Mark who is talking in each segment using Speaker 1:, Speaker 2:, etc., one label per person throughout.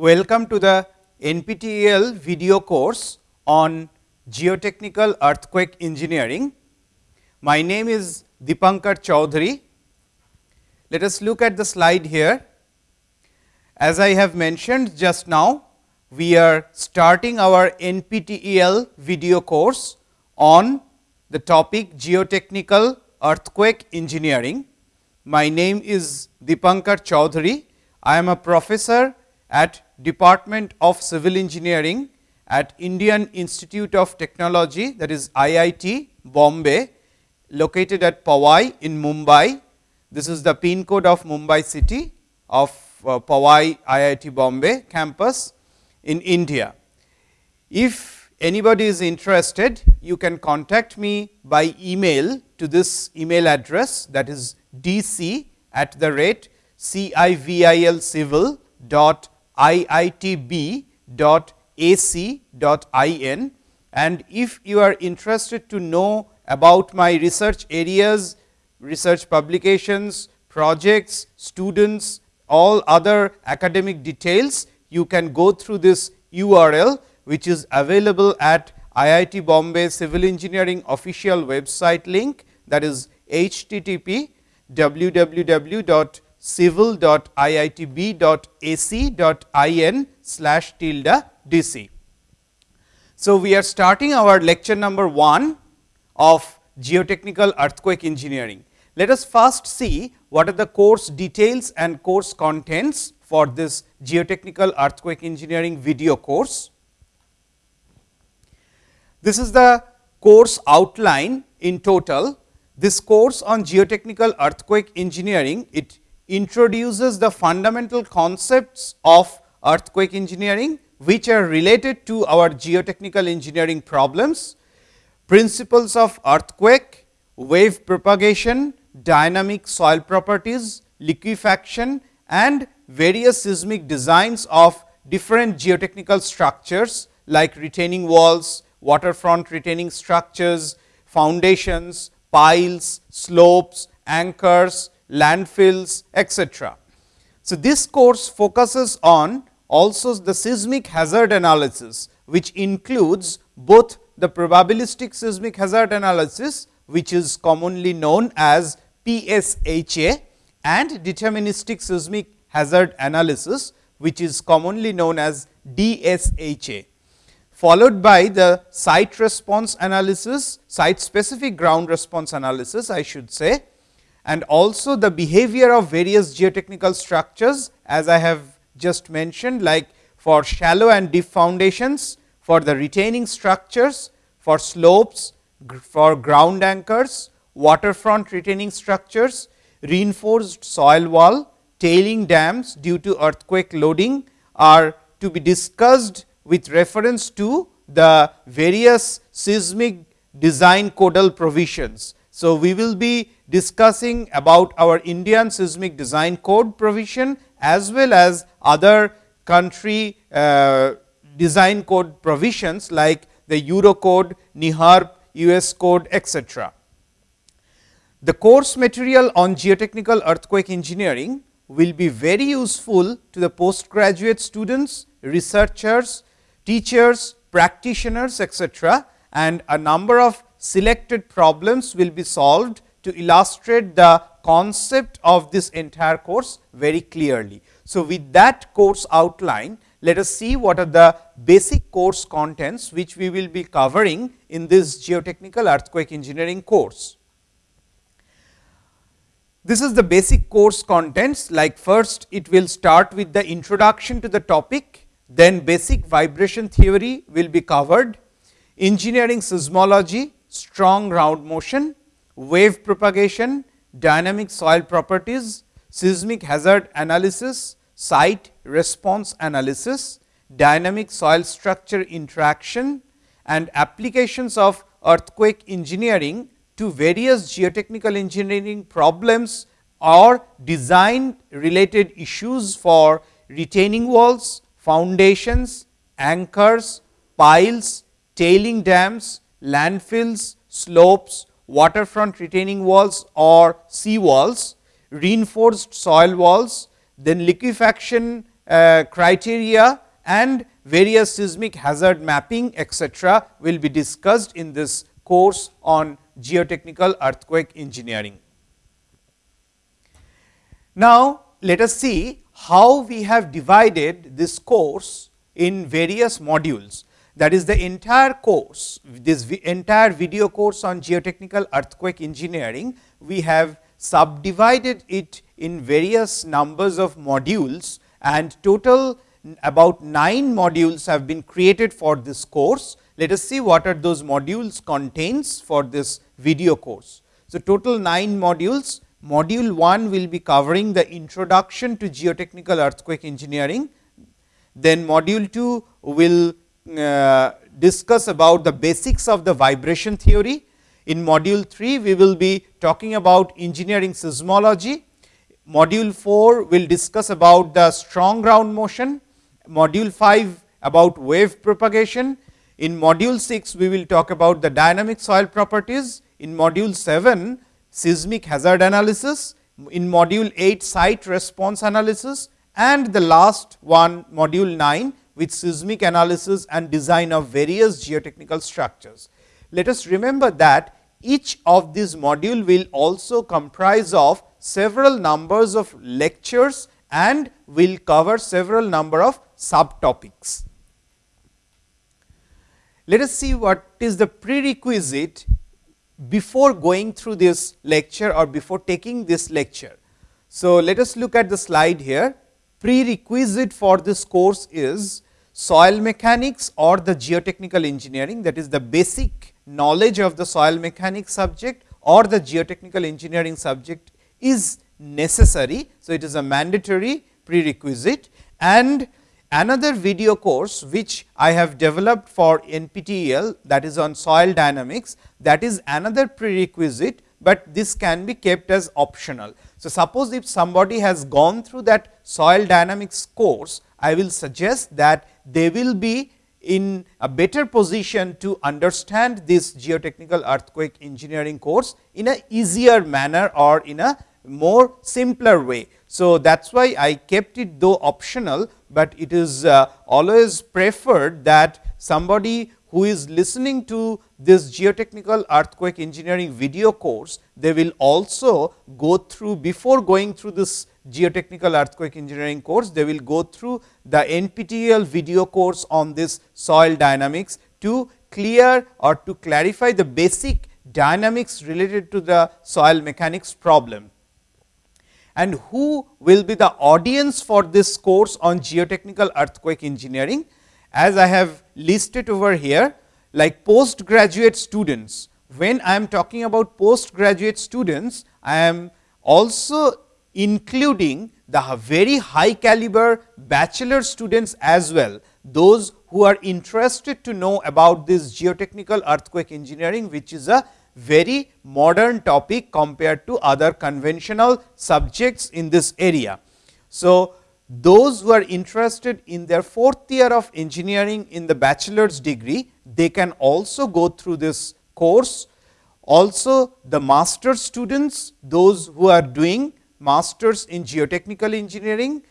Speaker 1: Welcome to the NPTEL video course on geotechnical earthquake engineering. My name is Deepankar Choudhury. Let us look at the slide here. As I have mentioned just now, we are starting our NPTEL video course on the topic geotechnical earthquake engineering. My name is Deepankar Choudhury. I am a professor at Department of Civil Engineering at Indian Institute of Technology that is IIT Bombay located at Powai in Mumbai. This is the pin code of Mumbai city of uh, Powai IIT Bombay campus in India. If anybody is interested, you can contact me by email to this email address that is dc at the rate civil dot iitb dot ac dot in and if you are interested to know about my research areas, research publications, projects, students, all other academic details, you can go through this URL, which is available at IIT Bombay Civil Engineering official website link. That is http www.civil.iitb.ac.in slash tilde dc. So, we are starting our lecture number 1 of geotechnical earthquake engineering. Let us first see what are the course details and course contents for this geotechnical earthquake engineering video course. This is the course outline in total. This course on geotechnical earthquake engineering, it introduces the fundamental concepts of earthquake engineering, which are related to our geotechnical engineering problems, principles of earthquake, wave propagation, dynamic soil properties, liquefaction and various seismic designs of different geotechnical structures like retaining walls, waterfront retaining structures, foundations, piles, slopes, anchors, landfills, etc. So, this course focuses on also the seismic hazard analysis, which includes both the probabilistic seismic hazard analysis, which is commonly known as PSHA and deterministic seismic hazard analysis, which is commonly known as DSHA, followed by the site response analysis, site specific ground response analysis I should say and also the behavior of various geotechnical structures as I have just mentioned like for shallow and deep foundations, for the retaining structures, for slopes, for ground anchors, waterfront retaining structures, reinforced soil wall, tailing dams due to earthquake loading are to be discussed with reference to the various seismic design codal provisions. So, we will be discussing about our Indian seismic design code provision as well as other country uh, design code provisions like the Euro code, NEHRP, US code etc. The course material on geotechnical earthquake engineering will be very useful to the postgraduate students, researchers, teachers, practitioners etc. and a number of selected problems will be solved to illustrate the concept of this entire course very clearly. So, with that course outline, let us see what are the basic course contents, which we will be covering in this geotechnical earthquake engineering course. This is the basic course contents like first it will start with the introduction to the topic, then basic vibration theory will be covered, engineering seismology, strong ground motion, wave propagation, dynamic soil properties, seismic hazard analysis, site response analysis, dynamic soil structure interaction and applications of earthquake engineering to various geotechnical engineering problems or design related issues for retaining walls, foundations, anchors, piles, tailing dams, landfills, slopes, waterfront retaining walls or sea walls, reinforced soil walls, then liquefaction uh, criteria and various seismic hazard mapping etcetera will be discussed in this course on geotechnical earthquake engineering. Now, let us see how we have divided this course in various modules that is the entire course, this entire video course on geotechnical earthquake engineering, we have subdivided it in various numbers of modules and total about 9 modules have been created for this course. Let us see what are those modules contains for this video course. So, total 9 modules, module 1 will be covering the introduction to geotechnical earthquake engineering, then module 2 will uh, discuss about the basics of the vibration theory. In module 3, we will be talking about engineering seismology. Module 4 will discuss about the strong ground motion. Module 5 about wave propagation. In module 6, we will talk about the dynamic soil properties. In module 7, seismic hazard analysis. In module 8, site response analysis and the last one module 9 with seismic analysis and design of various geotechnical structures. Let us remember that each of these module will also comprise of several numbers of lectures and will cover several number of subtopics. Let us see what is the prerequisite before going through this lecture or before taking this lecture. So, let us look at the slide here. Prerequisite for this course is soil mechanics or the geotechnical engineering that is the basic knowledge of the soil mechanics subject or the geotechnical engineering subject is necessary. So, it is a mandatory prerequisite and another video course which I have developed for NPTEL that is on soil dynamics that is another prerequisite, but this can be kept as optional. So, suppose if somebody has gone through that soil dynamics course, I will suggest that they will be in a better position to understand this geotechnical earthquake engineering course in a easier manner or in a more simpler way. So, that is why I kept it though optional, but it is uh, always preferred that somebody who is listening to this geotechnical earthquake engineering video course, they will also go through before going through this geotechnical earthquake engineering course, they will go through the NPTEL video course on this soil dynamics to clear or to clarify the basic dynamics related to the soil mechanics problem. And who will be the audience for this course on geotechnical earthquake engineering? As I have listed over here, like postgraduate students. When I am talking about postgraduate students, I am also including the very high caliber bachelor students as well, those who are interested to know about this geotechnical earthquake engineering, which is a very modern topic compared to other conventional subjects in this area. So, those who are interested in their fourth year of engineering in the bachelor's degree, they can also go through this course. Also the master students, those who are doing masters in geotechnical engineering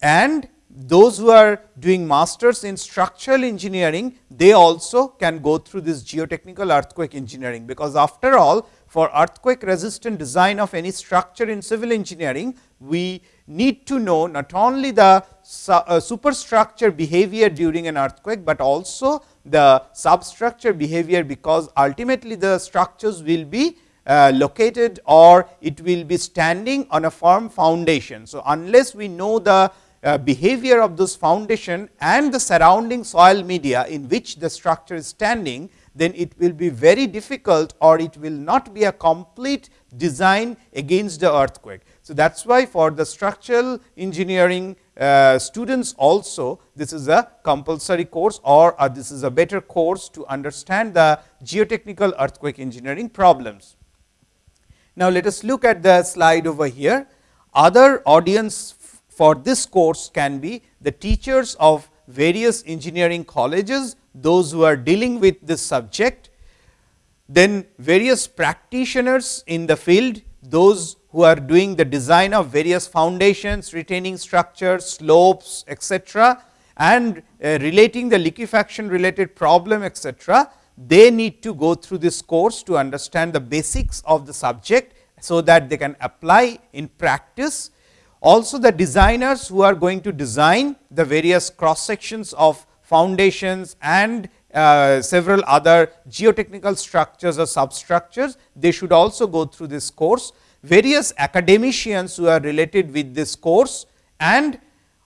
Speaker 1: and those who are doing masters in structural engineering, they also can go through this geotechnical earthquake engineering, because after all for earthquake resistant design of any structure in civil engineering, we need to know not only the uh, superstructure behavior during an earthquake, but also the substructure behavior, because ultimately the structures will be uh, located or it will be standing on a firm foundation. So, unless we know the uh, behavior of this foundation and the surrounding soil media in which the structure is standing, then it will be very difficult or it will not be a complete design against the earthquake. So, that is why for the structural engineering uh, students also this is a compulsory course or uh, this is a better course to understand the geotechnical earthquake engineering problems. Now, let us look at the slide over here. Other audience for this course can be the teachers of various engineering colleges, those who are dealing with this subject, then various practitioners in the field, those who are doing the design of various foundations, retaining structures, slopes, etc., and uh, relating the liquefaction related problem, etc., they need to go through this course to understand the basics of the subject, so that they can apply in practice. Also the designers who are going to design the various cross sections of foundations and uh, several other geotechnical structures or substructures, they should also go through this course. Various academicians who are related with this course and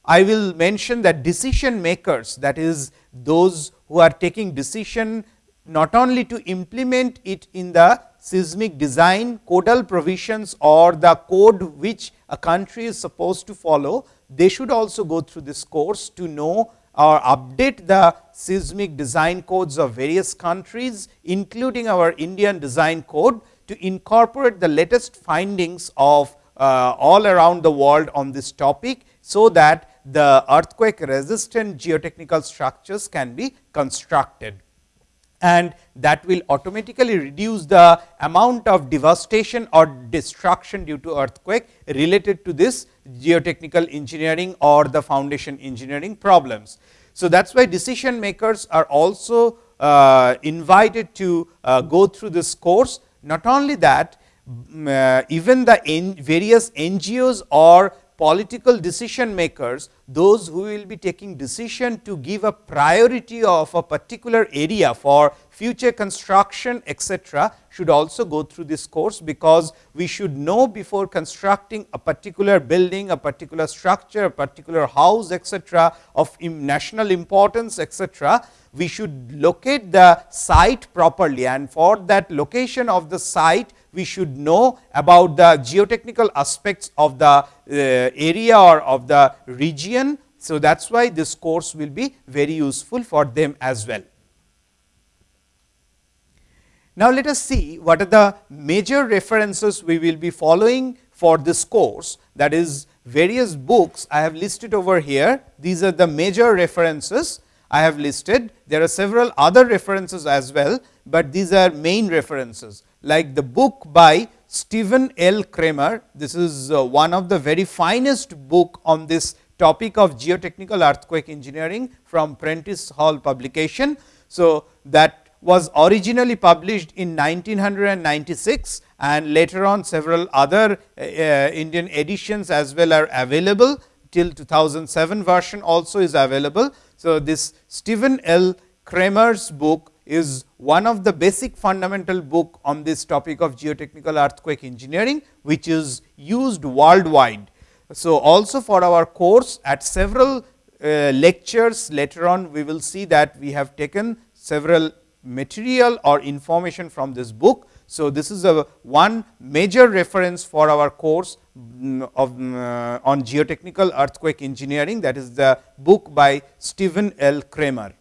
Speaker 1: I will mention that decision makers that is those who are taking decision not only to implement it in the seismic design codal provisions or the code which a country is supposed to follow, they should also go through this course to know or update the seismic design codes of various countries, including our Indian design code to incorporate the latest findings of uh, all around the world on this topic. So, that the earthquake resistant geotechnical structures can be constructed and that will automatically reduce the amount of devastation or destruction due to earthquake related to this geotechnical engineering or the foundation engineering problems. So, that is why decision makers are also uh, invited to uh, go through this course. Not only that, uh, even the various NGOs or political decision makers, those who will be taking decision to give a priority of a particular area for future construction etc., should also go through this course, because we should know before constructing a particular building, a particular structure, a particular house etc., of national importance etc., we should locate the site properly and for that location of the site we should know about the geotechnical aspects of the uh, area or of the region. So, that is why this course will be very useful for them as well. Now, let us see what are the major references we will be following for this course that is various books I have listed over here. These are the major references I have listed. There are several other references as well, but these are main references like the book by Stephen L. Kramer. This is uh, one of the very finest book on this topic of geotechnical earthquake engineering from Prentice Hall publication. So, that was originally published in 1996 and later on several other uh, Indian editions as well are available till 2007 version also is available. So, this Stephen L. Kramer's book is one of the basic fundamental book on this topic of geotechnical earthquake engineering, which is used worldwide. So, also for our course at several uh, lectures later on we will see that we have taken several material or information from this book. So, this is a one major reference for our course mm, of uh, on geotechnical earthquake engineering that is the book by Stephen L. Kramer.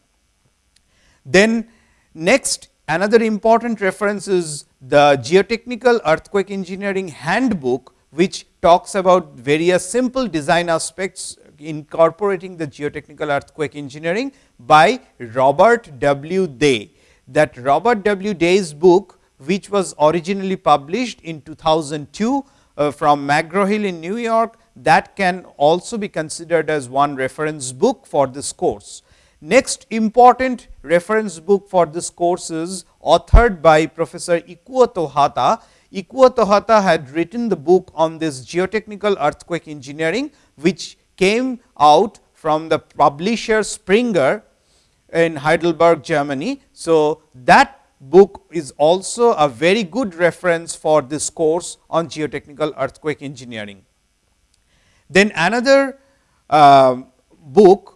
Speaker 1: Then next another important reference is the geotechnical earthquake engineering handbook, which talks about various simple design aspects incorporating the geotechnical earthquake engineering by Robert W. Day that Robert W. Day's book, which was originally published in 2002 uh, from McGraw Hill in New York, that can also be considered as one reference book for this course. Next important reference book for this course is authored by Professor Ikuo Towhata. Ikuo Towhata had written the book on this geotechnical earthquake engineering, which came out from the publisher Springer in Heidelberg, Germany. So, that book is also a very good reference for this course on geotechnical earthquake engineering. Then another uh, book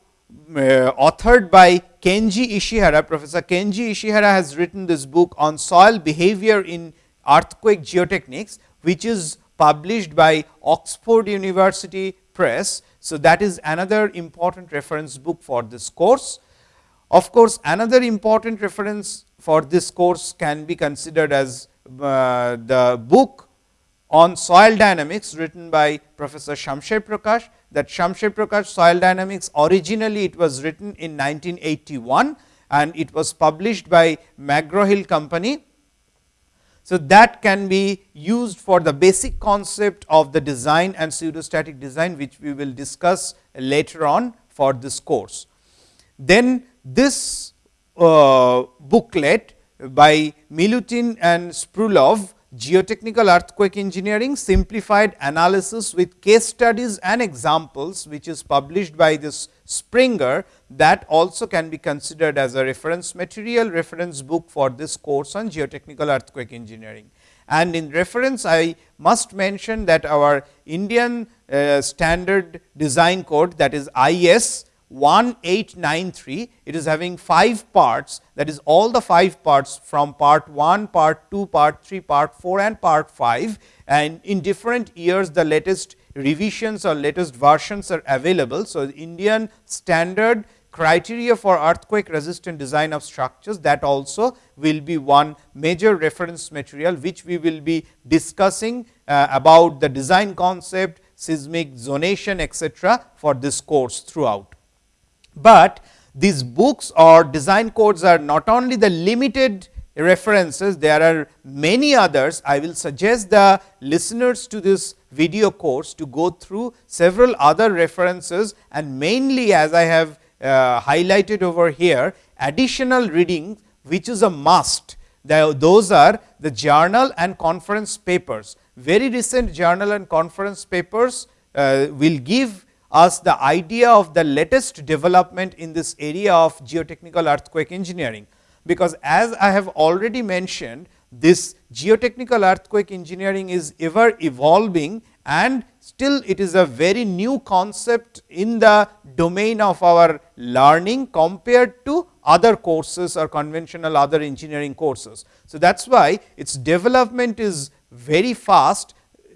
Speaker 1: authored by Kenji Ishihara, Professor Kenji Ishihara has written this book on soil behavior in earthquake geotechnics, which is published by Oxford University Press. So, that is another important reference book for this course. Of course, another important reference for this course can be considered as uh, the book on soil dynamics written by Professor Shamsher Prakash that Shamsher Prakash soil dynamics originally it was written in 1981 and it was published by McGraw Hill company. So, that can be used for the basic concept of the design and pseudostatic design, which we will discuss later on for this course. Then this uh, booklet by Milutin and Srbulov geotechnical earthquake engineering simplified analysis with case studies and examples which is published by this Springer that also can be considered as a reference material reference book for this course on geotechnical earthquake engineering. And in reference I must mention that our Indian uh, standard design code that is IS 1893, it is having 5 parts that is all the 5 parts from part 1, part 2, part 3, part 4 and part 5 and in different years the latest revisions or latest versions are available. So, Indian standard criteria for earthquake resistant design of structures that also will be one major reference material, which we will be discussing uh, about the design concept, seismic zonation etcetera for this course throughout. But these books or design codes are not only the limited references, there are many others. I will suggest the listeners to this video course to go through several other references and mainly as I have uh, highlighted over here additional reading which is a must. Those are the journal and conference papers. Very recent journal and conference papers uh, will give us the idea of the latest development in this area of geotechnical earthquake engineering. Because as I have already mentioned, this geotechnical earthquake engineering is ever evolving and still it is a very new concept in the domain of our learning compared to other courses or conventional other engineering courses. So, that is why its development is very fast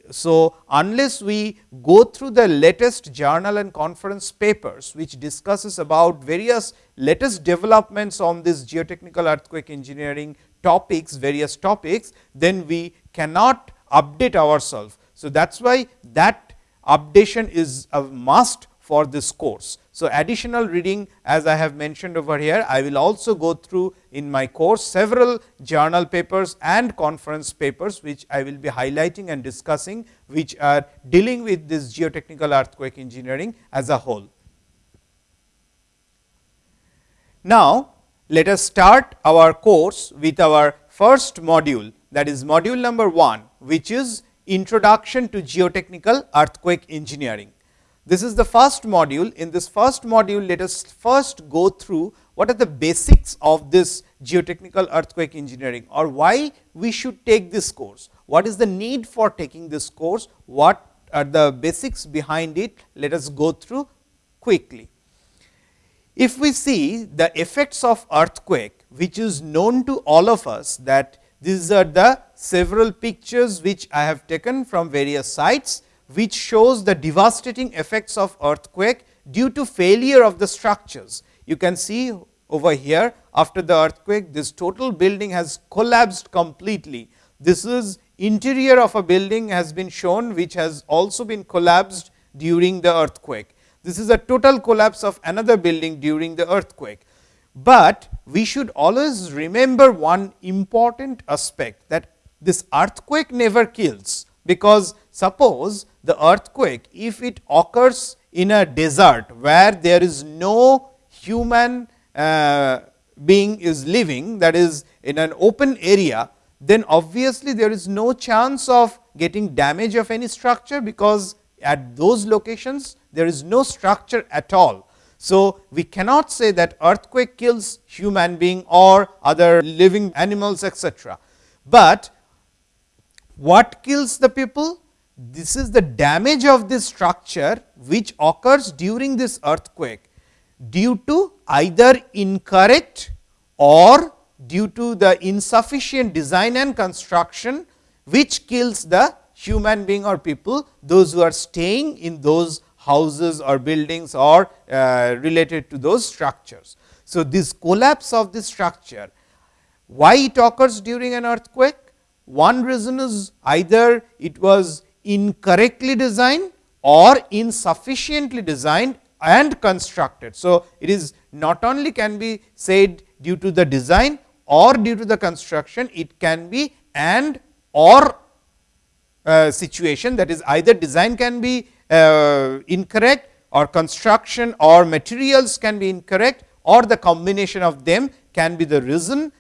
Speaker 1: so, unless we go through the latest journal and conference papers, which discusses about various latest developments on this geotechnical earthquake engineering topics, various topics, then we cannot update ourselves. So, that is why that updation is a must for this course. So, additional reading as I have mentioned over here, I will also go through in my course several journal papers and conference papers, which I will be highlighting and discussing, which are dealing with this geotechnical earthquake engineering as a whole. Now, let us start our course with our first module that is module number 1, which is introduction to geotechnical earthquake engineering. This is the first module. In this first module, let us first go through what are the basics of this geotechnical earthquake engineering or why we should take this course. What is the need for taking this course? What are the basics behind it? Let us go through quickly. If we see the effects of earthquake, which is known to all of us that these are the several pictures which I have taken from various sites which shows the devastating effects of earthquake due to failure of the structures. You can see over here after the earthquake this total building has collapsed completely. This is interior of a building has been shown which has also been collapsed during the earthquake. This is a total collapse of another building during the earthquake. But we should always remember one important aspect that this earthquake never kills, because suppose the earthquake, if it occurs in a desert where there is no human uh, being is living that is in an open area, then obviously there is no chance of getting damage of any structure, because at those locations there is no structure at all. So, we cannot say that earthquake kills human being or other living animals etc., But what kills the people? This is the damage of this structure which occurs during this earthquake due to either incorrect or due to the insufficient design and construction which kills the human being or people those who are staying in those houses or buildings or uh, related to those structures. So, this collapse of this structure why it occurs during an earthquake? One reason is either it was incorrectly designed or insufficiently designed and constructed. So, it is not only can be said due to the design or due to the construction, it can be and or uh, situation that is either design can be uh, incorrect or construction or materials can be incorrect or the combination of them can be the reason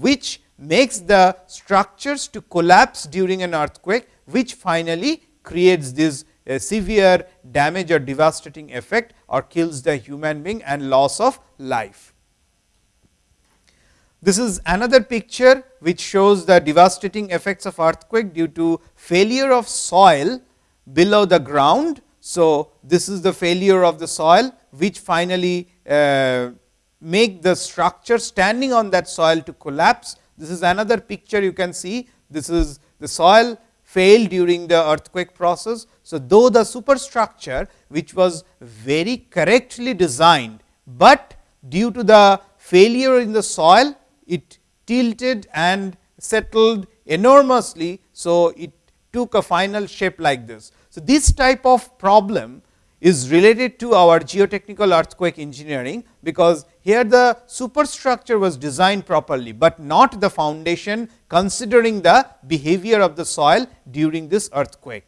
Speaker 1: which makes the structures to collapse during an earthquake, which finally creates this uh, severe damage or devastating effect or kills the human being and loss of life. This is another picture which shows the devastating effects of earthquake due to failure of soil below the ground. So, this is the failure of the soil which finally uh, make the structure standing on that soil to collapse. This is another picture you can see. This is the soil failed during the earthquake process. So, though the superstructure which was very correctly designed, but due to the failure in the soil it tilted and settled enormously. So, it took a final shape like this. So, this type of problem is related to our geotechnical earthquake engineering, because here the superstructure was designed properly, but not the foundation considering the behavior of the soil during this earthquake.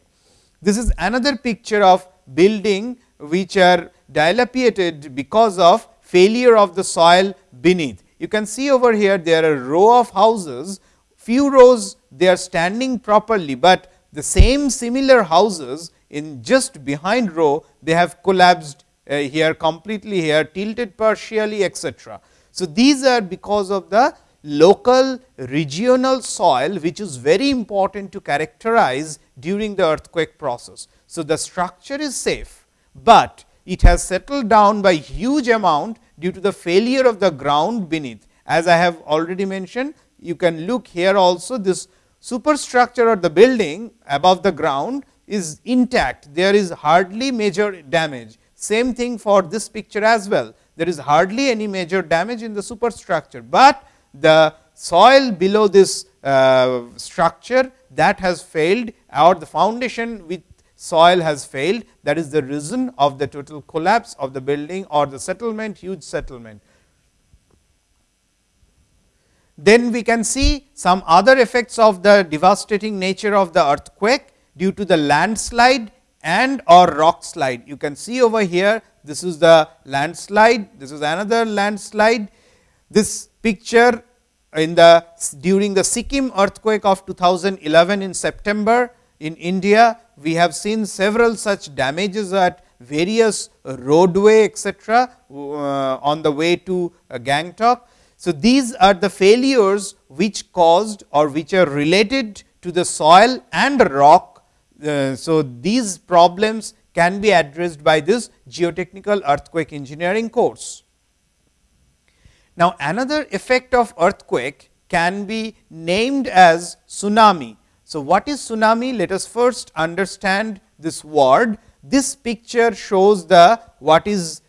Speaker 1: This is another picture of building which are dilapidated because of failure of the soil beneath. You can see over here there are row of houses, few rows they are standing properly, but the same similar houses in just behind row they have collapsed uh, here completely here tilted partially etc. So, these are because of the local regional soil which is very important to characterize during the earthquake process. So, the structure is safe, but it has settled down by huge amount due to the failure of the ground beneath. As I have already mentioned, you can look here also this superstructure of the building above the ground is intact. There is hardly major damage. Same thing for this picture as well. There is hardly any major damage in the superstructure, but the soil below this uh, structure that has failed or the foundation with soil has failed that is the reason of the total collapse of the building or the settlement huge settlement. Then we can see some other effects of the devastating nature of the earthquake due to the landslide and or rock slide. You can see over here this is the landslide, this is another landslide. This picture in the during the Sikkim earthquake of 2011 in September in India, we have seen several such damages at various roadway etc., uh, on the way to uh, Gangtok. So, these are the failures which caused or which are related to the soil and rock. Uh, so, these problems can be addressed by this geotechnical earthquake engineering course. Now, another effect of earthquake can be named as tsunami. So, what is tsunami? Let us first understand this word. This picture shows the what is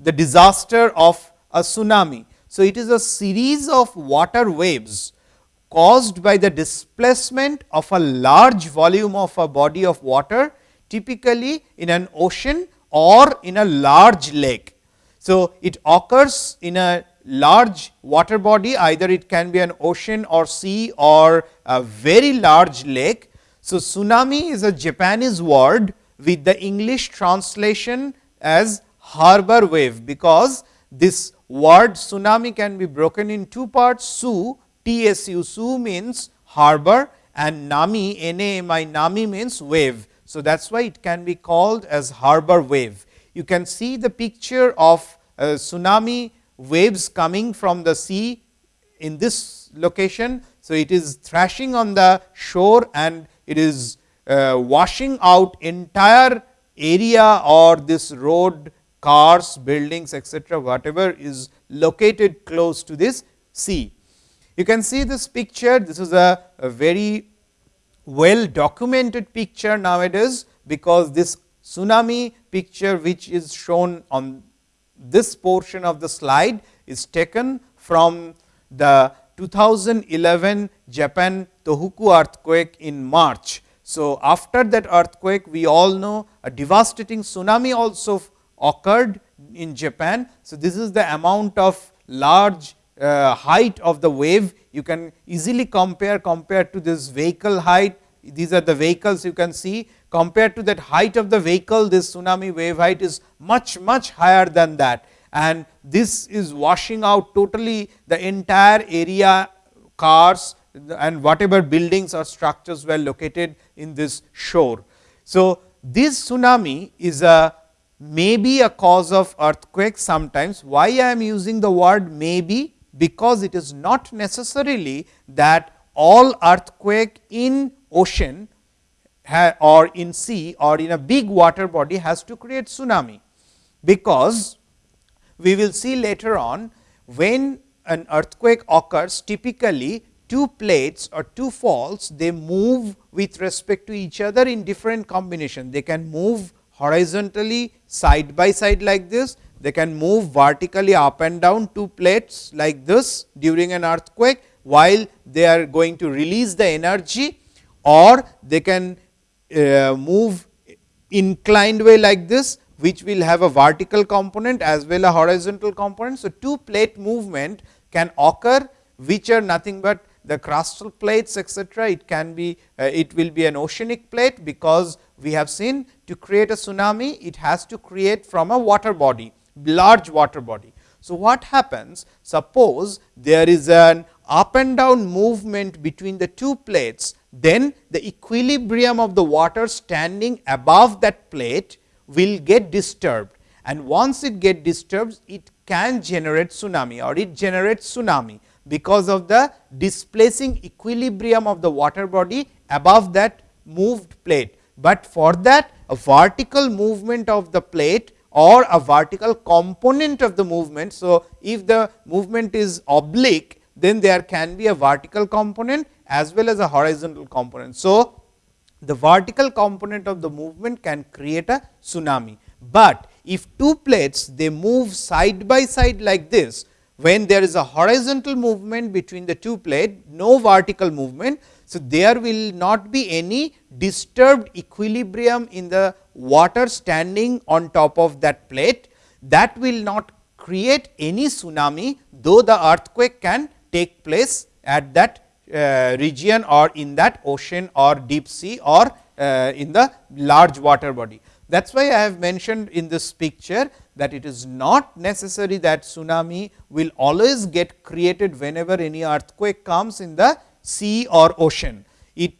Speaker 1: the disaster of a tsunami. So, it is a series of water waves caused by the displacement of a large volume of a body of water typically in an ocean or in a large lake. So, it occurs in a large water body either it can be an ocean or sea or a very large lake. So, tsunami is a Japanese word with the English translation as harbor wave, because this word tsunami can be broken in two parts su tsu su means harbor and nami nami nami means wave. So, that is why it can be called as harbor wave. You can see the picture of uh, tsunami waves coming from the sea in this location. So, it is thrashing on the shore and it is uh, washing out entire area or this road cars, buildings etc., whatever is located close to this sea. You can see this picture, this is a, a very well documented picture nowadays, because this tsunami picture which is shown on this portion of the slide is taken from the 2011 Japan Tohoku earthquake in March. So, after that earthquake we all know a devastating tsunami also occurred in Japan. So, this is the amount of large uh, height of the wave you can easily compare compared to this vehicle height these are the vehicles you can see compared to that height of the vehicle this tsunami wave height is much much higher than that and this is washing out totally the entire area cars and whatever buildings or structures were located in this shore. So, this tsunami is a maybe a cause of earthquake sometimes. Why I am using the word maybe? Because it is not necessarily that all earthquake in ocean or in sea or in a big water body has to create tsunami. Because we will see later on when an earthquake occurs typically two plates or two faults they move with respect to each other in different combination. They can move horizontally side by side like this, they can move vertically up and down two plates like this during an earthquake, while they are going to release the energy or they can uh, move inclined way like this which will have a vertical component as well a horizontal component. So, two plate movement can occur which are nothing but the crustal plates etcetera. It can be uh, it will be an oceanic plate because we have seen to create a tsunami it has to create from a water body large water body. So, what happens suppose there is an up and down movement between the two plates then the equilibrium of the water standing above that plate will get disturbed and once it get disturbed it can generate tsunami or it generates tsunami because of the displacing equilibrium of the water body above that moved plate. But for that a vertical movement of the plate or a vertical component of the movement. So, if the movement is oblique then there can be a vertical component as well as a horizontal component. So, the vertical component of the movement can create a tsunami, but if two plates they move side by side like this, when there is a horizontal movement between the two plate, no vertical movement. So, there will not be any disturbed equilibrium in the water standing on top of that plate that will not create any tsunami, though the earthquake can take place at that uh, region or in that ocean or deep sea or uh, in the large water body. That is why I have mentioned in this picture that it is not necessary that tsunami will always get created whenever any earthquake comes in the sea or ocean. It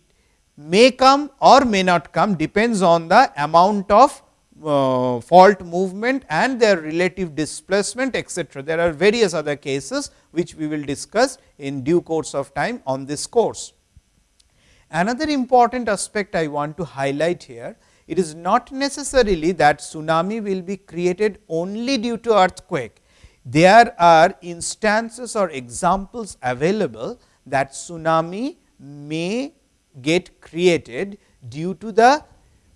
Speaker 1: may come or may not come depends on the amount of uh, fault movement and their relative displacement etcetera. There are various other cases which we will discuss in due course of time on this course. Another important aspect I want to highlight here, it is not necessarily that tsunami will be created only due to earthquake. There are instances or examples available that tsunami may get created due to the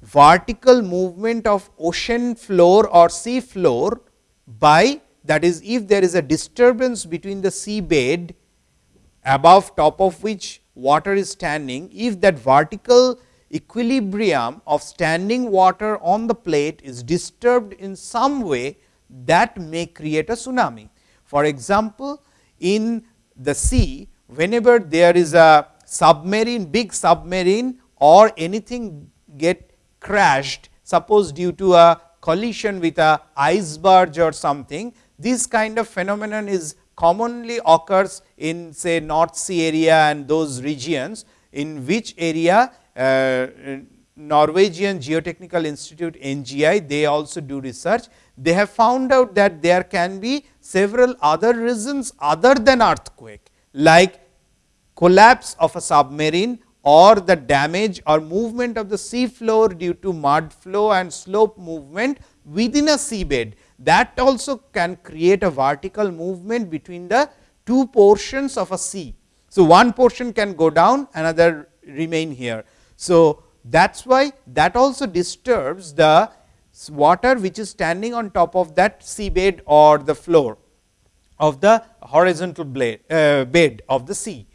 Speaker 1: vertical movement of ocean floor or sea floor by that is if there is a disturbance between the sea bed above top of which water is standing, if that vertical equilibrium of standing water on the plate is disturbed in some way that may create a tsunami. For example, in the sea whenever there is a submarine big submarine or anything get crashed suppose due to a collision with a iceberg or something this kind of phenomenon is commonly occurs in say North Sea area and those regions in which area uh, Norwegian Geotechnical Institute NGI they also do research. They have found out that there can be several other reasons other than earthquake like collapse of a submarine or the damage or movement of the sea floor due to mud flow and slope movement within a seabed that also can create a vertical movement between the two portions of a sea. So, one portion can go down another remain here. So, that is why that also disturbs the water which is standing on top of that seabed or the floor of the horizontal blade, uh, bed of the sea.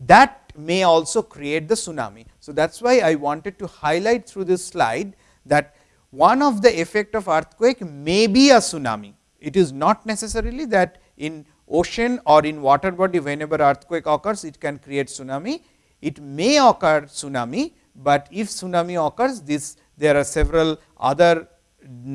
Speaker 1: That may also create the tsunami. So, that is why I wanted to highlight through this slide that one of the effect of earthquake may be a tsunami. It is not necessarily that in ocean or in water body whenever earthquake occurs it can create tsunami. It may occur tsunami, but if tsunami occurs this there are several other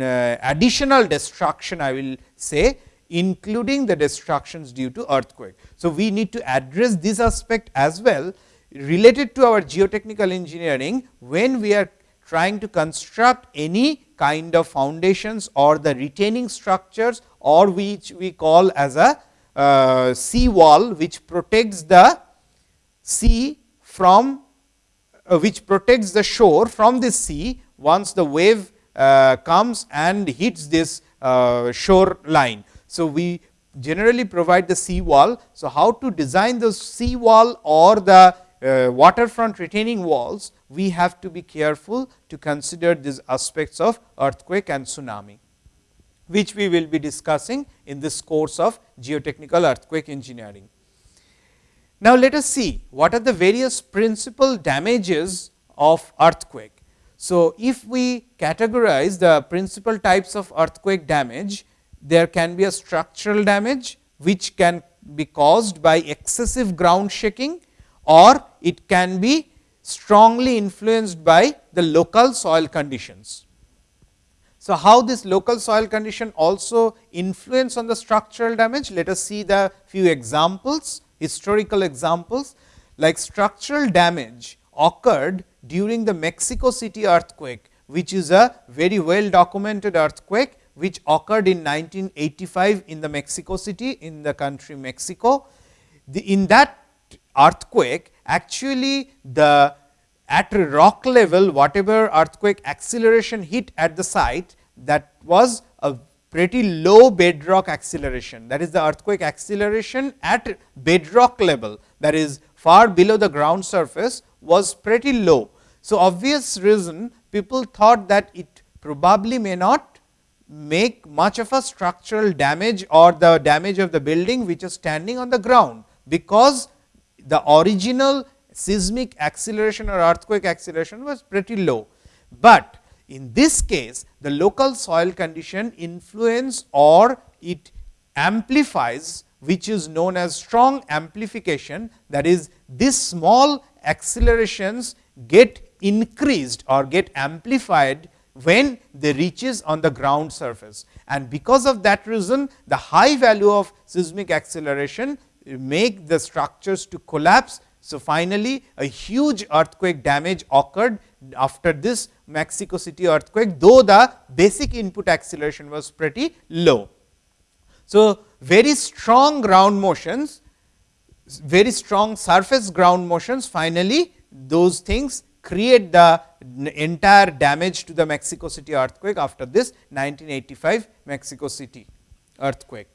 Speaker 1: uh, additional destruction I will say including the destructions due to earthquake. So, we need to address this aspect as well related to our geotechnical engineering when we are trying to construct any kind of foundations or the retaining structures or which we call as a uh, sea wall which protects the sea from uh, which protects the shore from the sea once the wave uh, comes and hits this uh, shore line. So, we generally provide the sea wall. So, how to design the sea wall or the uh, waterfront retaining walls, we have to be careful to consider these aspects of earthquake and tsunami, which we will be discussing in this course of geotechnical earthquake engineering. Now, let us see what are the various principal damages of earthquake. So, if we categorize the principal types of earthquake damage, there can be a structural damage, which can be caused by excessive ground shaking or it can be strongly influenced by the local soil conditions. So, how this local soil condition also influence on the structural damage? Let us see the few examples, historical examples like structural damage occurred during the Mexico City earthquake, which is a very well documented earthquake which occurred in 1985 in the Mexico City in the country Mexico. The, in that earthquake actually the at rock level whatever earthquake acceleration hit at the site that was a pretty low bedrock acceleration that is the earthquake acceleration at bedrock level that is far below the ground surface was pretty low. So, obvious reason people thought that it probably may not make much of a structural damage or the damage of the building which is standing on the ground, because the original seismic acceleration or earthquake acceleration was pretty low. But in this case the local soil condition influence or it amplifies which is known as strong amplification that is this small accelerations get increased or get amplified when they reaches on the ground surface. And because of that reason the high value of seismic acceleration make the structures to collapse. So, finally, a huge earthquake damage occurred after this Mexico City earthquake, though the basic input acceleration was pretty low. So, very strong ground motions, very strong surface ground motions finally, those things create the entire damage to the Mexico City earthquake after this 1985 Mexico City earthquake.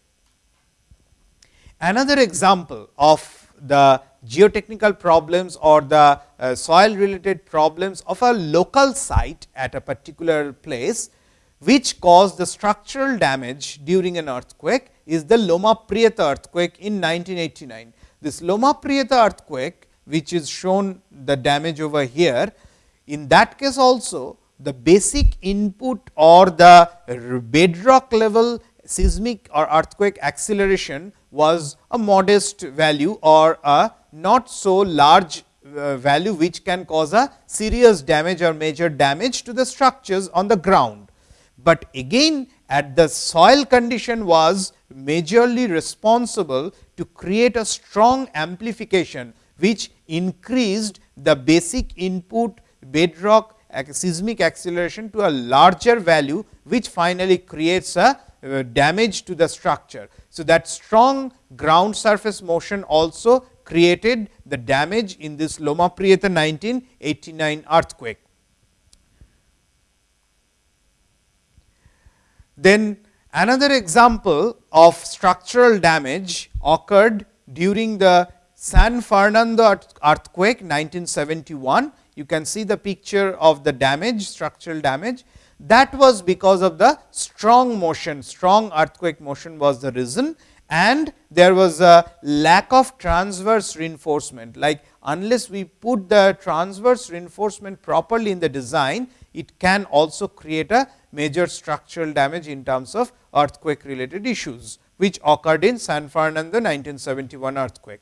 Speaker 1: Another example of the geotechnical problems or the uh, soil related problems of a local site at a particular place, which caused the structural damage during an earthquake is the Loma Prieta earthquake in 1989. This Loma Prieta earthquake, which is shown the damage over here, in that case also the basic input or the bedrock level seismic or earthquake acceleration was a modest value or a not so large uh, value, which can cause a serious damage or major damage to the structures on the ground. But again at the soil condition was majorly responsible to create a strong amplification, which increased the basic input bedrock seismic acceleration to a larger value, which finally creates a uh, damage to the structure. So, that strong ground surface motion also created the damage in this Loma Prieta 1989 earthquake. Then another example of structural damage occurred during the San Fernando earthquake 1971. You can see the picture of the damage structural damage that was because of the strong motion, strong earthquake motion was the reason and there was a lack of transverse reinforcement. Like unless we put the transverse reinforcement properly in the design, it can also create a major structural damage in terms of earthquake related issues. which occurred in San Fernando 1971 earthquake.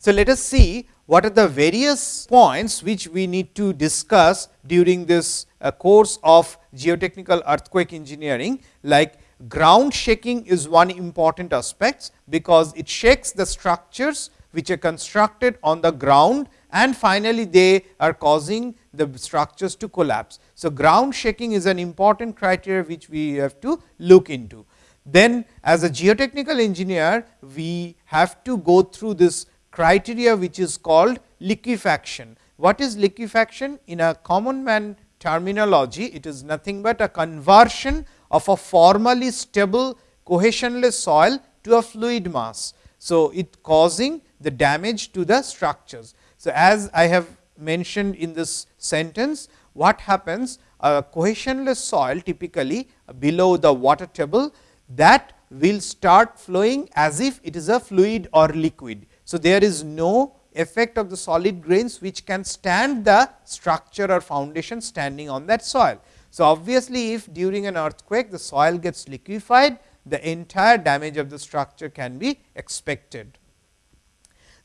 Speaker 1: So, let us see what are the various points which we need to discuss during this uh, course of geotechnical earthquake engineering like ground shaking is one important aspect, because it shakes the structures which are constructed on the ground and finally, they are causing the structures to collapse. So, ground shaking is an important criteria which we have to look into. Then as a geotechnical engineer, we have to go through this criteria which is called liquefaction. What is liquefaction? In a common man terminology, it is nothing but a conversion of a formally stable cohesionless soil to a fluid mass. So, it causing the damage to the structures. So, as I have mentioned in this sentence, what happens a cohesionless soil typically below the water table that will start flowing as if it is a fluid or liquid. So, there is no effect of the solid grains which can stand the structure or foundation standing on that soil. So, obviously, if during an earthquake the soil gets liquefied, the entire damage of the structure can be expected.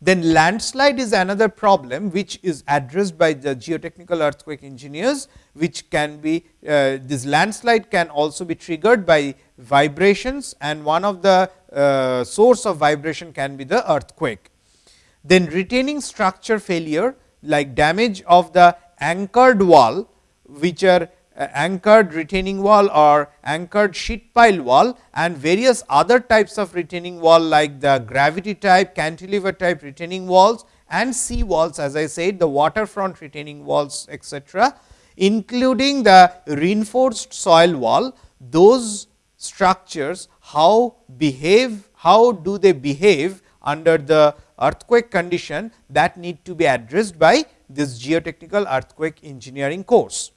Speaker 1: Then landslide is another problem which is addressed by the geotechnical earthquake engineers, which can be uh, this landslide can also be triggered by vibrations and one of the uh, source of vibration can be the earthquake. Then retaining structure failure like damage of the anchored wall which are uh, anchored retaining wall or anchored sheet pile wall and various other types of retaining wall like the gravity type, cantilever type retaining walls and sea walls as I said the waterfront retaining walls etc., including the reinforced soil wall those structures how behave how do they behave under the earthquake condition that need to be addressed by this geotechnical earthquake engineering course.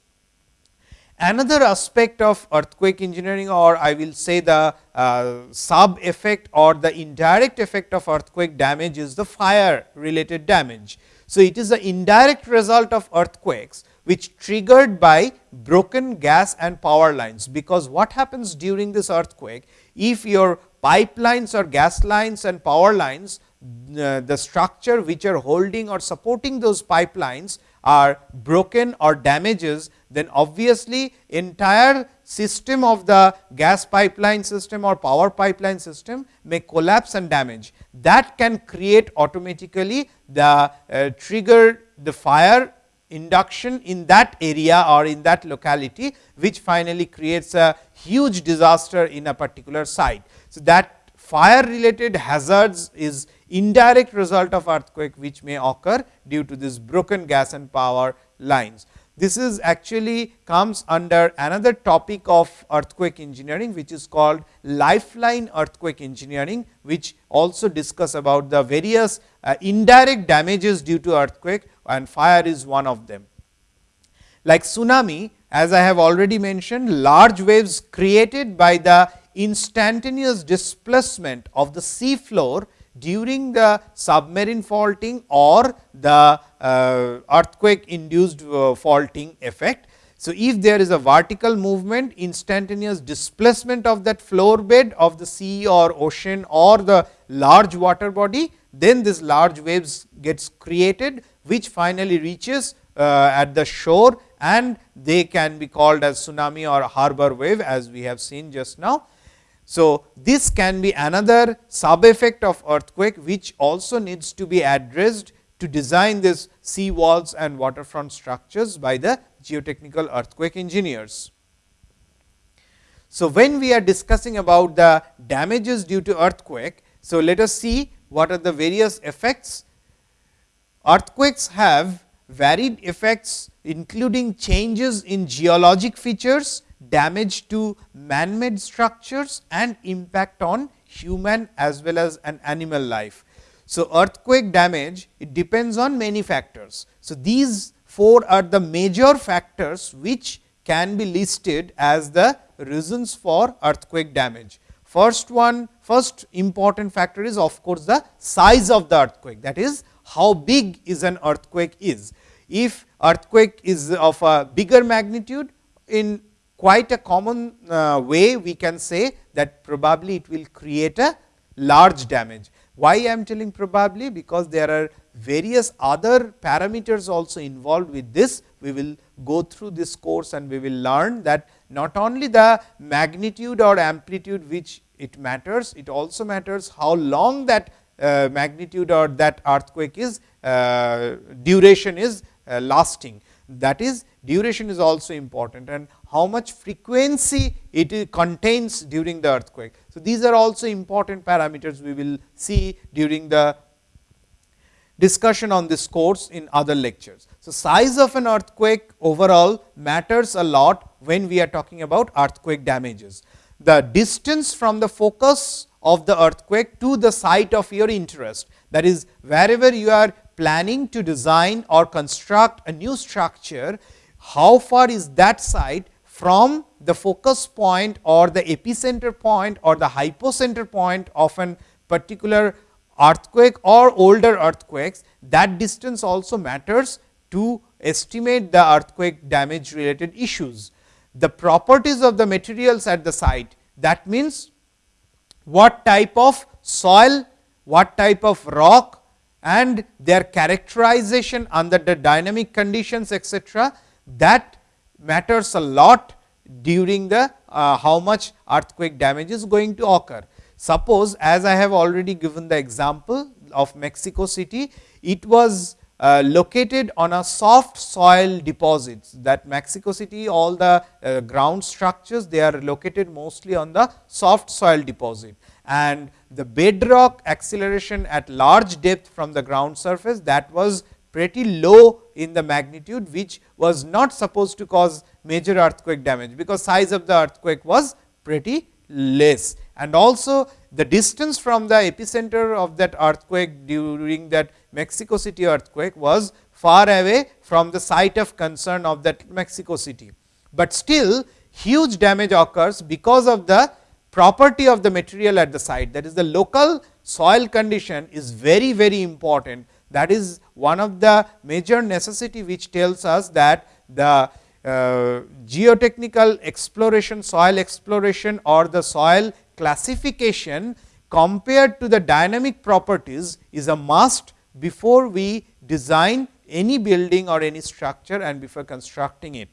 Speaker 1: Another aspect of earthquake engineering or I will say the uh, sub effect or the indirect effect of earthquake damage is the fire related damage. So, it is the indirect result of earthquakes which triggered by broken gas and power lines, because what happens during this earthquake if your pipelines or gas lines and power lines the structure which are holding or supporting those pipelines are broken or damages, then obviously entire system of the gas pipeline system or power pipeline system may collapse and damage. That can create automatically the uh, trigger the fire induction in that area or in that locality, which finally creates a huge disaster in a particular site. So, that fire related hazards is indirect result of earthquake which may occur due to this broken gas and power lines. This is actually comes under another topic of earthquake engineering, which is called lifeline earthquake engineering, which also discuss about the various uh, indirect damages due to earthquake and fire is one of them. Like tsunami, as I have already mentioned, large waves created by the instantaneous displacement of the sea floor during the submarine faulting or the uh, earthquake induced uh, faulting effect. So, if there is a vertical movement instantaneous displacement of that floor bed of the sea or ocean or the large water body, then this large waves gets created, which finally reaches uh, at the shore and they can be called as tsunami or harbor wave as we have seen just now. So, this can be another sub effect of earthquake, which also needs to be addressed to design this sea walls and waterfront structures by the geotechnical earthquake engineers. So, when we are discussing about the damages due to earthquake, so let us see what are the various effects. Earthquakes have varied effects including changes in geologic features, damage to man-made structures and impact on human as well as an animal life. So, earthquake damage it depends on many factors. So, these four are the major factors which can be listed as the reasons for earthquake damage. First one, first important factor is of course, the size of the earthquake that is how big is an earthquake is. If earthquake is of a bigger magnitude in quite a common uh, way we can say that probably it will create a large damage. Why I am telling probably? Because there are various other parameters also involved with this. We will go through this course and we will learn that not only the magnitude or amplitude which it matters, it also matters how long that uh, magnitude or that earthquake is uh, duration is uh, lasting. That is duration is also important and how much frequency it contains during the earthquake. So, these are also important parameters we will see during the discussion on this course in other lectures. So, size of an earthquake overall matters a lot when we are talking about earthquake damages. The distance from the focus of the earthquake to the site of your interest that is wherever you are planning to design or construct a new structure, how far is that site from the focus point or the epicenter point or the hypocenter point of an particular earthquake or older earthquakes that distance also matters to estimate the earthquake damage related issues. The properties of the materials at the site that means, what type of soil, what type of rock and their characterization under the dynamic conditions etcetera that matters a lot during the uh, how much earthquake damage is going to occur. Suppose as I have already given the example of Mexico City, it was uh, located on a soft soil deposits that Mexico City all the uh, ground structures they are located mostly on the soft soil deposit and the bedrock acceleration at large depth from the ground surface that was pretty low in the magnitude which was not supposed to cause major earthquake damage because size of the earthquake was pretty less. And also the distance from the epicenter of that earthquake during that Mexico City earthquake was far away from the site of concern of that Mexico City. But still huge damage occurs because of the property of the material at the site. That is the local soil condition is very very important that is one of the major necessity which tells us that the uh, geotechnical exploration, soil exploration or the soil classification compared to the dynamic properties is a must before we design any building or any structure and before constructing it.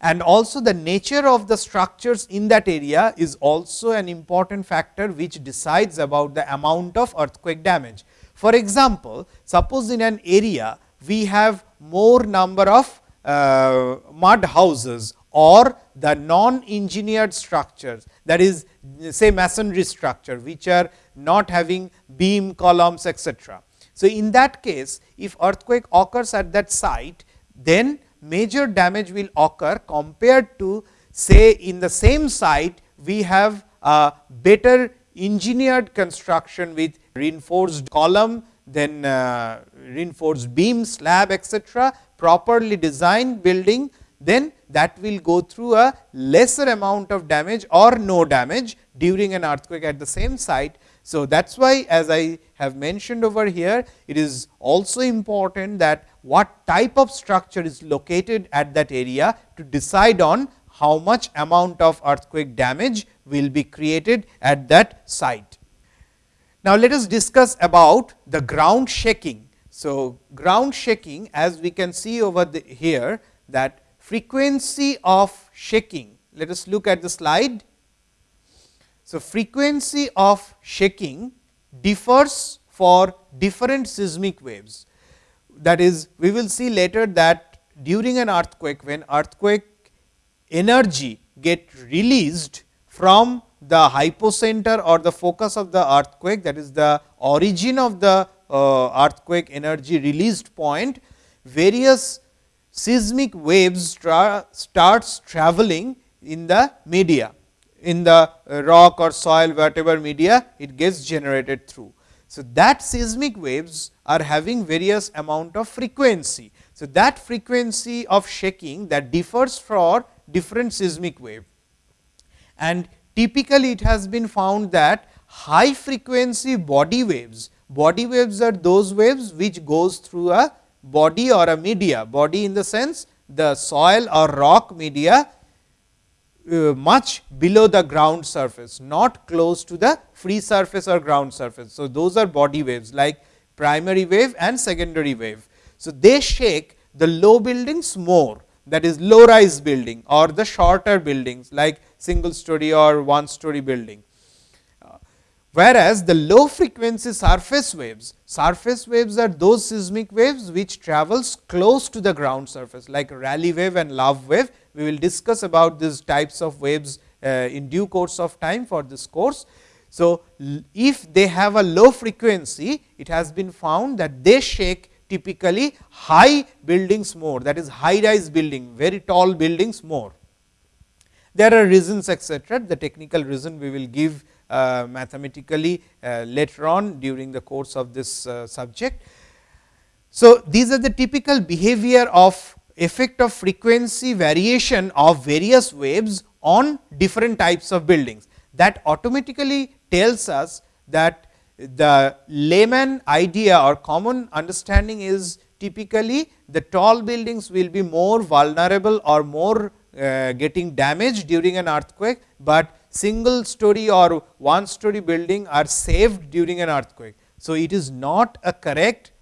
Speaker 1: And also the nature of the structures in that area is also an important factor which decides about the amount of earthquake damage. For example, suppose in an area we have more number of uh, mud houses or the non engineered structures that is say masonry structure which are not having beam columns etc. So, in that case if earthquake occurs at that site then major damage will occur compared to say in the same site we have a better engineered construction with reinforced column then uh, reinforced beam slab etc properly designed building then that will go through a lesser amount of damage or no damage during an earthquake at the same site. So, that is why as I have mentioned over here, it is also important that what type of structure is located at that area to decide on how much amount of earthquake damage will be created at that site. Now, let us discuss about the ground shaking. So, ground shaking as we can see over the here that frequency of shaking. Let us look at the slide. So, frequency of shaking differs for different seismic waves. That is, we will see later that during an earthquake, when earthquake energy get released from the hypocenter or the focus of the earthquake that is the origin of the uh, earthquake energy released point, various seismic waves tra starts traveling in the media in the uh, rock or soil whatever media it gets generated through. So, that seismic waves are having various amount of frequency. So, that frequency of shaking that differs for different seismic wave and typically it has been found that high frequency body waves, body waves are those waves which goes through a body or a media, body in the sense the soil or rock media uh, much below the ground surface, not close to the free surface or ground surface. So, those are body waves like primary wave and secondary wave. So, they shake the low buildings more that is low rise building or the shorter buildings like single story or one story building. Uh, whereas, the low frequency surface waves, surface waves are those seismic waves which travels close to the ground surface like Rayleigh wave and love wave. We will discuss about these types of waves uh, in due course of time for this course. So, if they have a low frequency, it has been found that they shake typically high buildings more that is high rise building very tall buildings more. There are reasons etcetera. The technical reason we will give uh, mathematically uh, later on during the course of this uh, subject. So, these are the typical behavior of effect of frequency variation of various waves on different types of buildings. That automatically tells us that the layman idea or common understanding is typically the tall buildings will be more vulnerable or more uh, getting damaged during an earthquake, but single story or one story building are saved during an earthquake. So, it is not a correct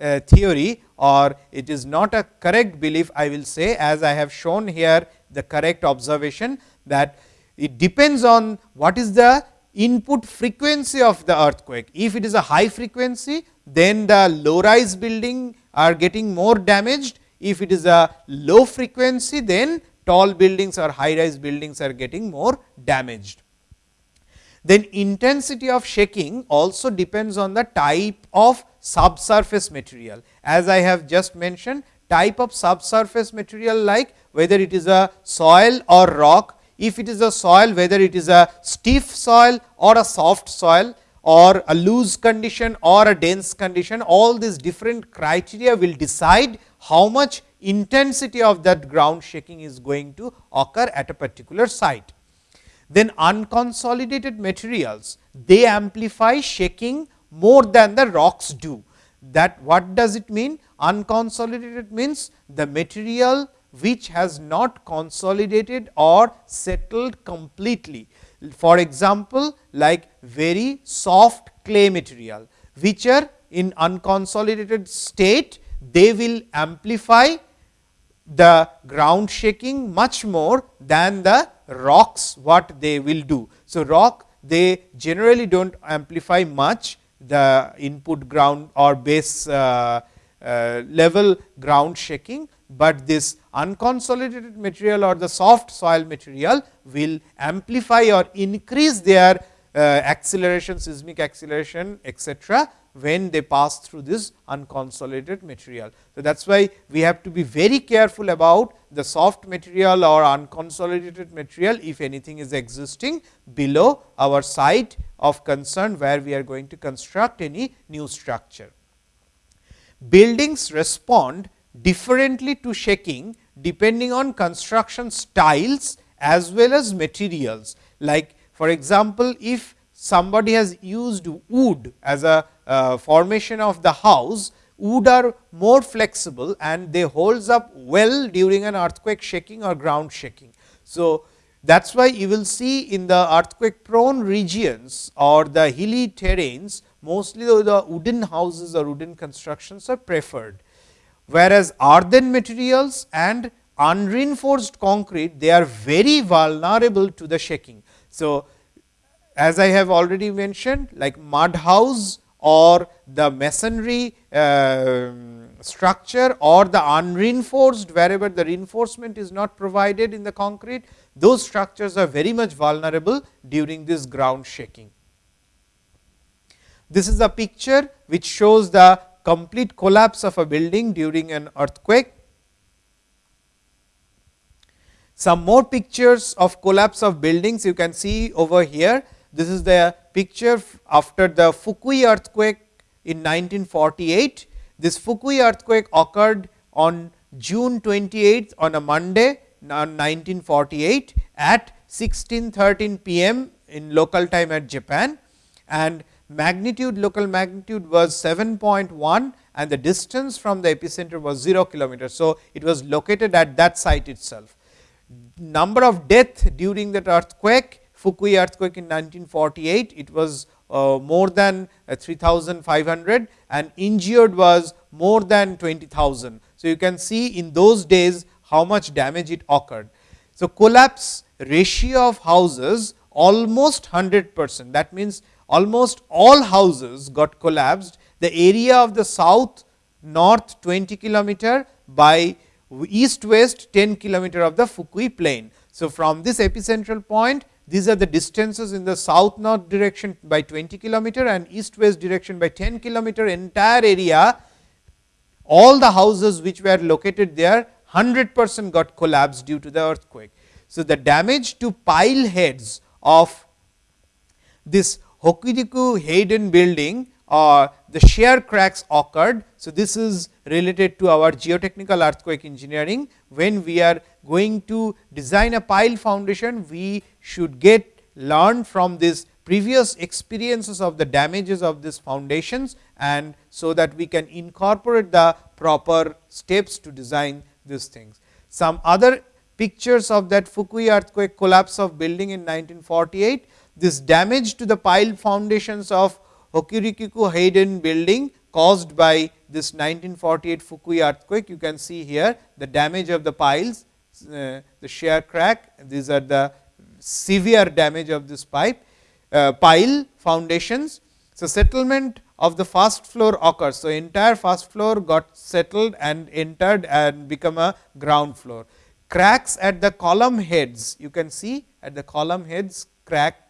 Speaker 1: uh, theory or it is not a correct belief I will say as I have shown here the correct observation that it depends on what is the input frequency of the earthquake. If it is a high frequency, then the low rise building are getting more damaged. If it is a low frequency, then tall buildings or high rise buildings are getting more damaged. Then intensity of shaking also depends on the type of subsurface material. As I have just mentioned, type of subsurface material like whether it is a soil or rock if it is a soil whether it is a stiff soil or a soft soil or a loose condition or a dense condition all these different criteria will decide how much intensity of that ground shaking is going to occur at a particular site. Then unconsolidated materials they amplify shaking more than the rocks do. That what does it mean? Unconsolidated means the material which has not consolidated or settled completely. For example, like very soft clay material, which are in unconsolidated state, they will amplify the ground shaking much more than the rocks what they will do. So, rock they generally do not amplify much the input ground or base uh, uh, level ground shaking, but this unconsolidated material or the soft soil material will amplify or increase their uh, acceleration seismic acceleration etcetera when they pass through this unconsolidated material. So, that is why we have to be very careful about the soft material or unconsolidated material if anything is existing below our site of concern where we are going to construct any new structure. Buildings respond differently to shaking depending on construction styles as well as materials. Like for example, if somebody has used wood as a uh, formation of the house, wood are more flexible and they holds up well during an earthquake shaking or ground shaking. So, that is why you will see in the earthquake prone regions or the hilly terrains mostly the wooden houses or wooden constructions are preferred whereas earthen materials and unreinforced concrete they are very vulnerable to the shaking. So, as I have already mentioned like mud house or the masonry uh, structure or the unreinforced wherever the reinforcement is not provided in the concrete, those structures are very much vulnerable during this ground shaking. This is a picture which shows the complete collapse of a building during an earthquake. Some more pictures of collapse of buildings you can see over here. This is the picture after the Fukui earthquake in 1948. This Fukui earthquake occurred on June 28th on a Monday 1948 at 1613 pm in local time at Japan and magnitude local magnitude was 7.1 and the distance from the epicenter was 0 kilometer. So, it was located at that site itself. number of death during that earthquake, Fukui earthquake in 1948, it was uh, more than uh, 3500 and injured was more than 20,000. So, you can see in those days how much damage it occurred. So, collapse ratio of houses almost 100 percent that means almost all houses got collapsed the area of the south north 20 kilometer by east west 10 kilometer of the Fukui plain. So, from this epicentral point these are the distances in the south north direction by 20 kilometer and east west direction by 10 kilometer entire area all the houses which were located there 100 percent got collapsed due to the earthquake. So, the damage to pile heads of this Hokuriku Haiden building or uh, the shear cracks occurred. So, this is related to our geotechnical earthquake engineering. When we are going to design a pile foundation, we should get learn from this previous experiences of the damages of these foundations and so that we can incorporate the proper steps to design these things. Some other pictures of that Fukui earthquake collapse of building in 1948, this damage to the pile foundations of Hokuriku Haiden building caused by this 1948 Fukui earthquake. You can see here the damage of the piles, uh, the shear crack, these are the severe damage of this pipe uh, pile foundations. So, settlement of the first floor occurs. So, entire first floor got settled and entered and become a ground floor. Cracks at the column heads, you can see at the column heads crack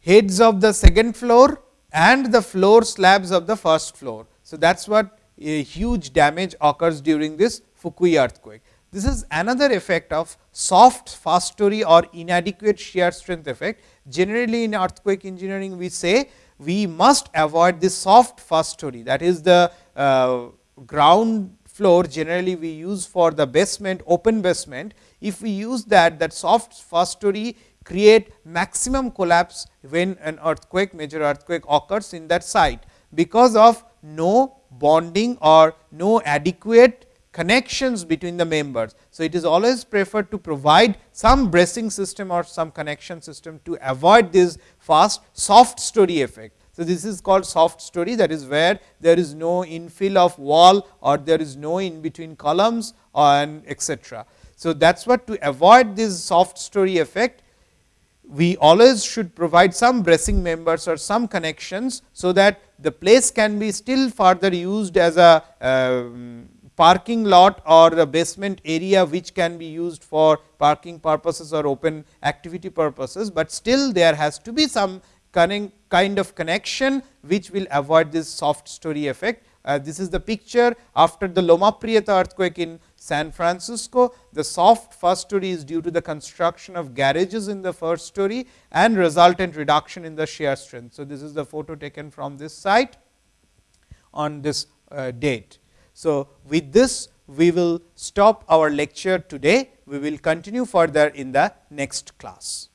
Speaker 1: heads of the second floor and the floor slabs of the first floor. So, that is what a huge damage occurs during this Fukui earthquake. This is another effect of soft first story or inadequate shear strength effect. Generally, in earthquake engineering, we say we must avoid this soft first story that is the uh, ground floor generally we use for the basement open basement. If we use that that soft first story create maximum collapse when an earthquake major earthquake occurs in that site, because of no bonding or no adequate connections between the members. So, it is always preferred to provide some bracing system or some connection system to avoid this fast soft story effect. So, this is called soft story that is where there is no infill of wall or there is no in between columns and etc. So, that is what to avoid this soft story effect we always should provide some bracing members or some connections. So, that the place can be still further used as a uh, parking lot or a basement area which can be used for parking purposes or open activity purposes, but still there has to be some kind of connection which will avoid this soft story effect. Uh, this is the picture after the Loma Prieta earthquake in San Francisco. The soft first story is due to the construction of garages in the first story and resultant reduction in the shear strength. So, this is the photo taken from this site on this uh, date. So, with this we will stop our lecture today. We will continue further in the next class.